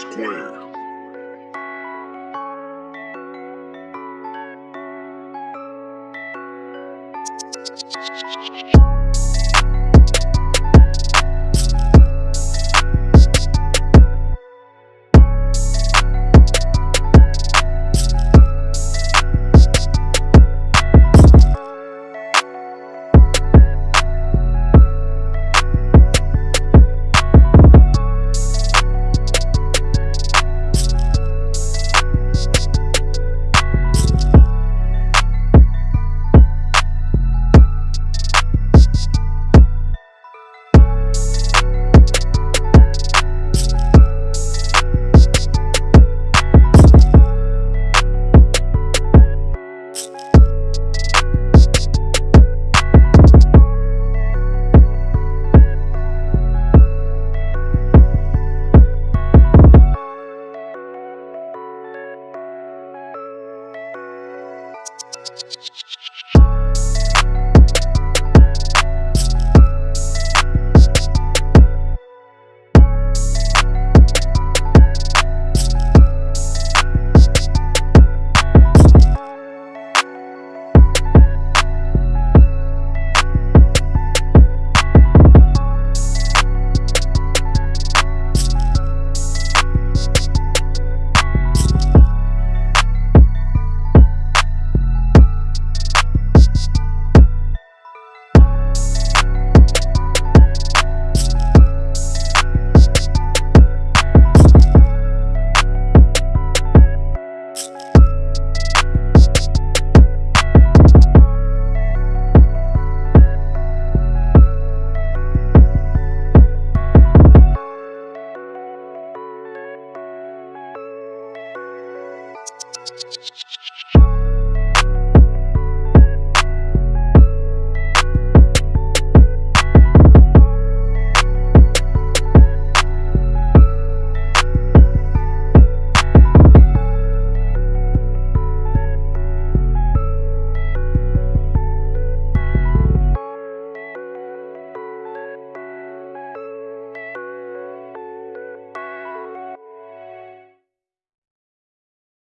square.